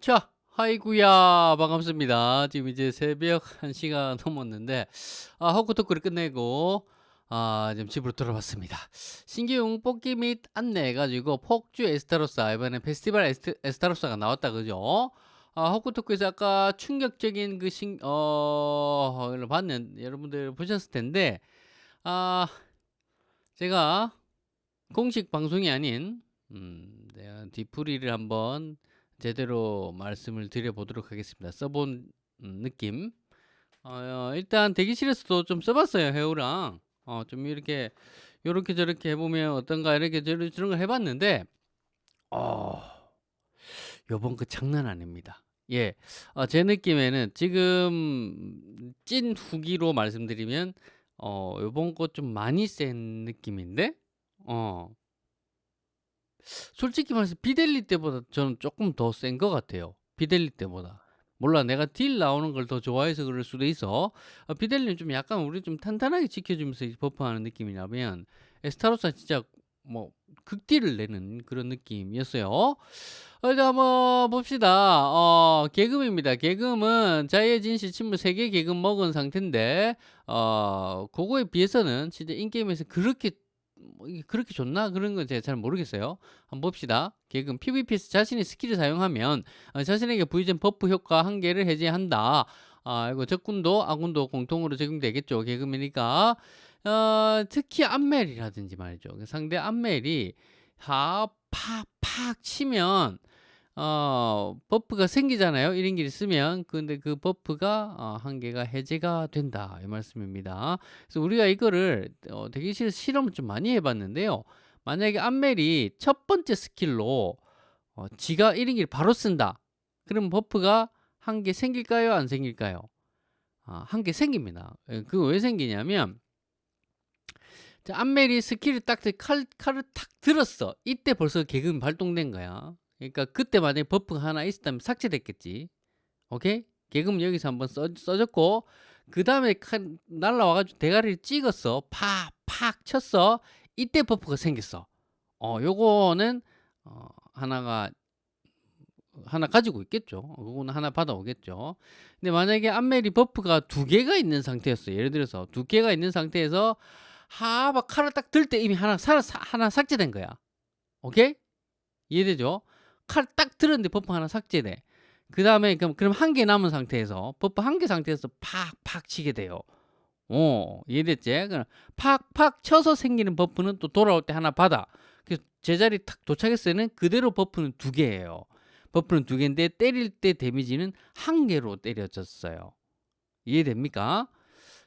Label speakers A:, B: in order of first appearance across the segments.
A: 자, 아이구야 반갑습니다. 지금 이제 새벽 1시가 넘었는데 아, 헛구토크를 끝내고 아, 지금 집으로 돌아왔습니다. 신규용 뽑기 및 안내 해가지고 폭주 에스타로사 이번에 페스티벌 에스트, 에스타로사가 나왔다 그죠? 아, 헛구토크에서 아까 충격적인 그 신, 어, 를 봤는 여러분들 보셨을 텐데 아, 제가 공식 방송이 아닌 음, 내가 뒤풀이를 한번 제대로 말씀을 드려보도록 하겠습니다. 써본 음, 느낌. 어, 일단 대기실에서도 좀 써봤어요. 해우랑. 어, 좀 이렇게 요렇게 저렇게 해보면 어떤가 이렇게 저런 걸 해봤는데 어, 요번 그 장난 아닙니다. 예, 어, 제 느낌에는 지금 찐 후기로 말씀드리면 어, 요번 거 좀 많이 센 느낌인데 어, 솔직히 말해서 비델리 때보다 저는 조금 더 센 것 같아요. 비델리 때보다. 몰라 내가 딜 나오는 걸 더 좋아해서 그럴 수도 있어. 어, 비델리는 좀 약간 우리 좀 탄탄하게 지켜주면서 버프하는 느낌이라면 에스타로사 진짜 뭐 극딜을 내는 그런 느낌이었어요. 어, 일단 한번 봅시다. 어, 개금입니다. 개금은 자의 진실 침물 3개 개금 먹은 상태인데 어, 그거에 비해서는 진짜 in-game에서 그렇게 그렇게 좋나? 그런 건 제가 잘 모르겠어요. 한번 봅시다. 개금 PVP에서 자신의 스킬을 사용하면 어, 자신에게 부여된 buff 효과 한 개를 해제한다. 아, 이거 적군도 아군도 공통으로 적용되겠죠. 개금이니까. 어, 특히 암멜이라든지 말이죠. 상대 암멜이 팍팍팍 치면 어, buff가 생기잖아요. 1인기를 쓰면. 근데 그 buff가 어, 한 개가 해제가 된다. 이 말씀입니다. 그래서 우리가 이거를 어, 대기실 실험을 좀 많이 해봤는데요. 만약에 암멜이 첫 번째 스킬로 어, 지가 1인기를 바로 쓴다. 그럼 buff가 한 개 생길까요? 안 생길까요? 아, 한 개 생깁니다. 예, 그거 왜 생기냐면 자, 암멜이 스킬을 딱 칼, 칼을 탁 들었어. 이때 벌써 개금 발동된 거야. 그러니까 그때 만약에 buff가 하나 있었다면 삭제됐겠지. 오케이? 개금 여기서 한번 써, 써줬고 그 다음에 날라와가지고 대가리를 찍었어. 팍 팍 쳤어. 이때 buff가 생겼어. 어, 요거는 어, 하나가 하나 가지고 있겠죠. 그거는 하나 받아오겠죠. 근데 만약에 암멜이 buff가 두 개가 있는 상태였어. 예를 들어서 두 개가 있는 상태에서 하막 칼을 딱 들 때 이미 하나 사, 하나 삭제된 거야. 오케이? 이해되죠? 칼 딱 들었는데 buff 하나 삭제돼. 그 다음에 그럼 그럼 한 개 남은 상태에서 buff 한개 상태에서 팍팍 치게 돼요. 어 이해됐지? 그럼 팍팍 쳐서 생기는 buff는 또 돌아올 때 하나 받아. 그래서 제자리 탁 도착했을 때는 그대로 buff는 두 개예요. buff는 두 개인데 때릴 때 damage는 한 개로 때려졌어요. 이해됩니까?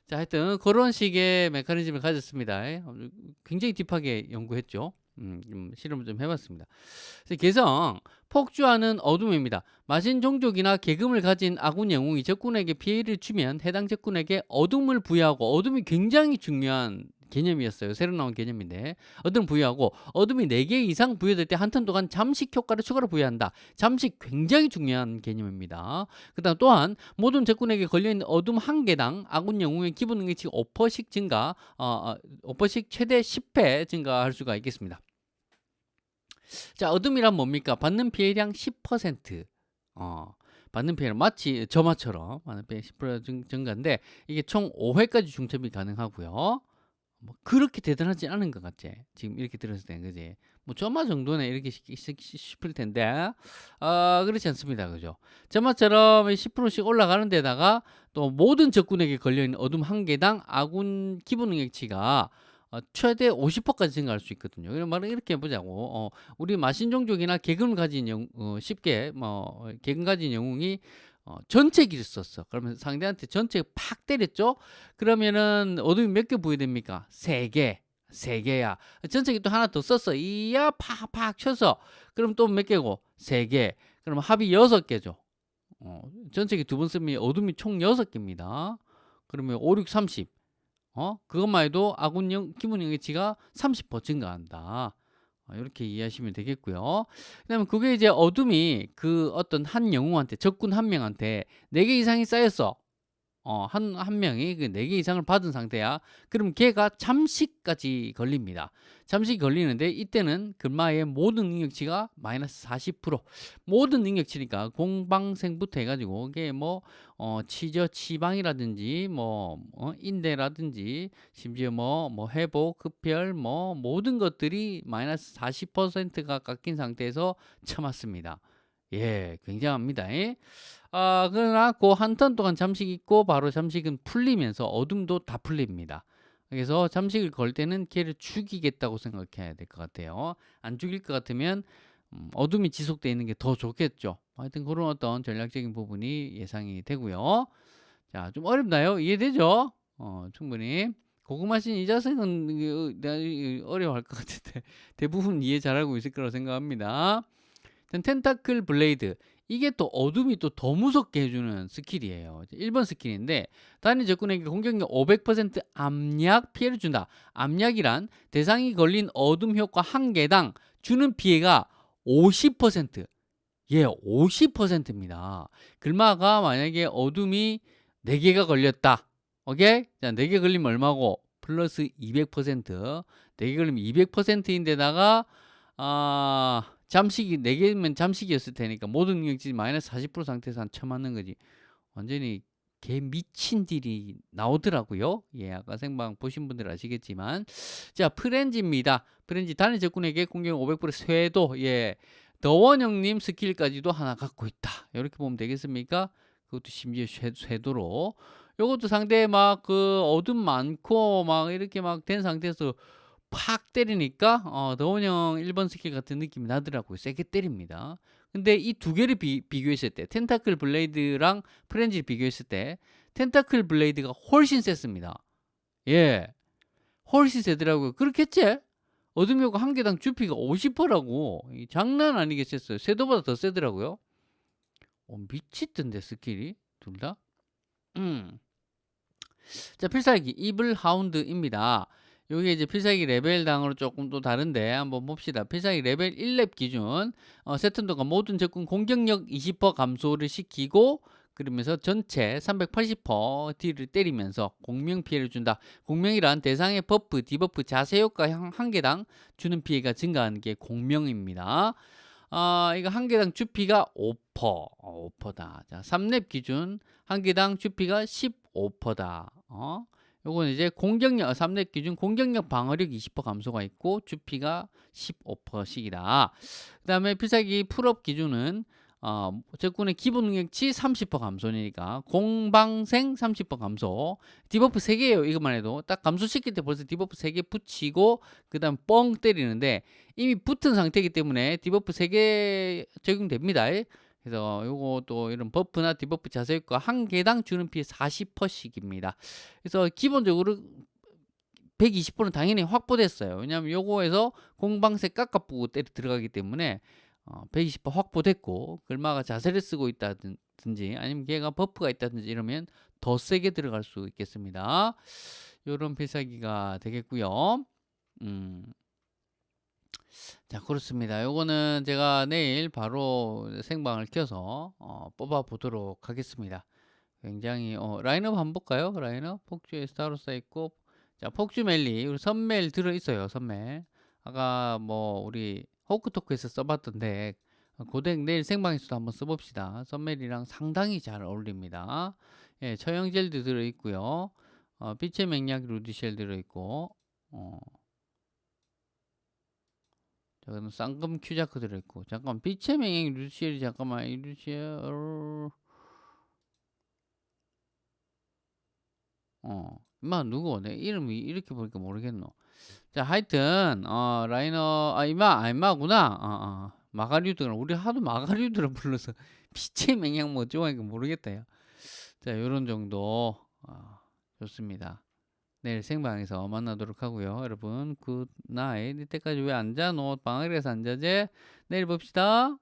A: 자, 하여튼 그런 식의 메커니즘을 가졌습니다. 굉장히 딥하게 연구했죠. 음, 좀 실험을 좀 해봤습니다. 개성 폭주하는 어둠입니다. 마신 종족이나 계금을 가진 아군 영웅이 적군에게 피해를 주면 해당 적군에게 어둠을 부여하고 어둠이 굉장히 중요한 개념이었어요. 새로 나온 개념인데 어둠을 부여하고 어둠이 4개 이상 부여될 때 한 턴 동안 잠식 효과를 추가로 부여한다. 잠식 굉장히 중요한 개념입니다. 그 다음 또한 모든 적군에게 걸려있는 어둠 한 개당 아군 영웅의 기본 능력치 5%씩 증가 어, 5%씩 어, 최대 10회 증가할 수가 있겠습니다. 자 어둠이란 뭡니까? 받는 피해량 10% 어, 받는 피해량 마치 점화처럼 받는 피해 10% 증가인데 이게 총 5회까지 중첩이 가능하고요. 뭐 그렇게 대단하지 않은 것 같지 지금 이렇게 들었을 때 그지? 뭐 점화 정도는 이렇게 싶을 텐데. 아 그렇지 않습니다. 그죠? 점화처럼 10%씩 올라가는 데다가 또 모든 적군에게 걸려있는 어둠 한 개당 아군 기본 능력치가 어, 최대 50%까지 증가할 수 있거든요. 이런 말은 이렇게 해보자고. 어, 우리 마신 종족이나 개금을 가진 영, 어, 쉽게 뭐 개금 가진 영웅이 어, 전체 기를 썼어. 그러면 상대한테 전체 팍 때렸죠? 그러면은 어둠이 몇 개 부여됩니까? 세 개. 세 개야. 전체기 또 하나 더 썼어. 이야 팍팍 쳐서. 그럼 또 몇 개고? 세 개. 그럼 합이 여섯 개죠. 어, 전체기 두번 쓰면 어둠이 총 여섯 개입니다. 그러면 5, 6, 30. 어? 그것만 해도 아군 영, 기본 영역치가 30% 증가한다. 이렇게 어, 이해하시면 되겠고요. 그다음에 그게 이제 어둠이 그 어떤 한 영웅한테 적군 한 명한테 4개 이상이 쌓였어. 어, 한, 한 명이 그 4개 이상을 받은 상태야. 그럼 걔가 잠식까지 걸립니다. 잠식이 걸리는데 이때는 금마의 모든 능력치가 마이너스 40% 모든 능력치니까 공방생부터 해가지고 이게 뭐 어, 치저 치방이라든지 뭐 어, 인대라든지 심지어 뭐, 뭐 회복, 흡혈 뭐 모든 것들이 마이너스 40%가 깎인 상태에서 참았습니다. 예, 굉장합니다. 예? 아, 그러나 그 한 턴 동안 잠식 있고 바로 잠식은 풀리면서 어둠도 다 풀립니다. 그래서 잠식을 걸 때는 걔를 죽이겠다고 생각해야 될 것 같아요. 안 죽일 것 같으면 음, 어둠이 지속되어 있는 게 더 좋겠죠. 하여튼 그런 어떤 전략적인 부분이 예상이 되고요. 자, 좀 어렵나요? 이해되죠? 어, 충분히. 고구마신 이 자식은 어려워할 것 같은데 대부분 이해 잘하고 있을 거라고 생각합니다. Tentacle Blade. 이게 또 어둠이 또 더 무섭게 해주는 스킬이에요. 1번 스킬인데 단일 적군에게 공격력 500% 암약 피해를 준다. 암약이란 대상이 걸린 어둠 효과 한 개당 주는 피해가 50% 예, 50%입니다. 글마가 만약에 어둠이 4개가 걸렸다. 오케이? 자, 4개 걸리면 얼마고? 플러스 200% 4개 걸리면 200%인데다가 아... 잠식이 4개면 잠식이었을 테니까 모든 능력치 마이너스 40% 상태에서 한 쳐맞는 거지. 완전히 개 미친 딜이 나오더라고요. 예 아까 생방 보신 분들 아시겠지만. 자 Frenzy입니다. Frenzy 단일 적군에게 공격 500% 쇄도. 예 더원형님 스킬까지도 하나 갖고 있다. 이렇게 보면 되겠습니까? 그것도 심지어 쇄, 도로. 이것도 상대 막 그 어둠 많고 막 이렇게 막 된 상태에서 팍 때리니까 어, 더원 형 1번 스킬 같은 느낌이 나더라고요. 세게 때립니다. 근데 이 두 개를 비, 교했을 때, Tentacle Blade랑 Frenzy를 비교했을 때, Tentacle Blade가 훨씬 셌습니다. 예. 훨씬 세더라고요. 그렇겠지? 어둠 효과 한 개당 주피가 50%라고. 장난 아니게 셌어요. 쇄도보다 더 세더라고요. 어, 미치던데, 스킬이. 둘 다. 음. 자, 필살기, Evil Hound입니다. 여기 이제 필살기 레벨 당으로 조금 또 다른데 한번 봅시다. 필살기 레벨 1렙 기준 어, 세턴 동안 모든 적군 공격력 20% 감소를 시키고 그러면서 전체 380% 딜을 때리면서 공명 피해를 준다. 공명이란 대상의 buff, debuff, 자세 효과 한 개당 주는 피해가 증가하는 게 공명입니다. 아, 이거 한 개당 주피가 5%, 어, 5%다. 자, 3렙 기준 한 개당 주피가 15%다. 어? 요건 이제 공격력 3렙 기준 공격력 방어력 20% 감소가 있고 주피가 15%씩이다. 그 다음에 필살기 풀업 기준은 어, 적군의 기본 능력치 30% 감소니까 공방생 30% 감소. debuff 3개예요 이것만 해도. 딱 감소시킬 때 벌써 debuff 3개 붙이고 그 다음 뻥 때리는데 이미 붙은 상태이기 때문에 debuff 3개 적용됩니다 그래서 요것도 이런 buff나 debuff 자세 효과 한 개당 주는 피해 40%씩입니다. 그래서 기본적으로 120%는 당연히 확보됐어요. 왜냐하면 요거에서 공방세 깎아보고 때려 들어가기 때문에 어, 120% 확보됐고 글마가 자세를 쓰고 있다든지 아니면 걔가 버프가 있다든지 이러면 더 세게 들어갈 수 있겠습니다. 요런 필살기가 되겠고요. 음, 자 그렇습니다. 요거는 제가 내일 바로 생방을 켜서 어, 뽑아 보도록 하겠습니다. 굉장히 어, 라인업 한번 볼까요? 라인업? 폭주에 스타로사 있고 자 폭주 멜리. 선멜 들어 있어요 선멜. 아까 뭐 우리 호크토크에서 써봤던데 고덱 내일 생방에서도 한번 써봅시다. 선멜이랑 상당히 잘 어울립니다. 예, 처형 젤도 들어있고요. 어, 빛의 맹약 루디쉘 들어있고 어, 저는 쌍금 큐자크 들어있고 잠깐 빛의 맹약 루디쉘이 잠깐만 이 루디쉘 어 임마 누구 내 이름이 이렇게 보니까 모르겠노 자 하여튼 어 라이너 아 임마 아 임마구나 어, 어. 마가리우드 우리 하도 마가리우드를 불러서 빛의 맹양 뭐 좋아하니까 모르겠다 요. 자 요런 정도 어, 좋습니다 내일 생방에서 만나도록 하고요. 여러분 굿나잇 이때까지 왜 앉아? 너 방학에서 앉아제? 내일 봅시다.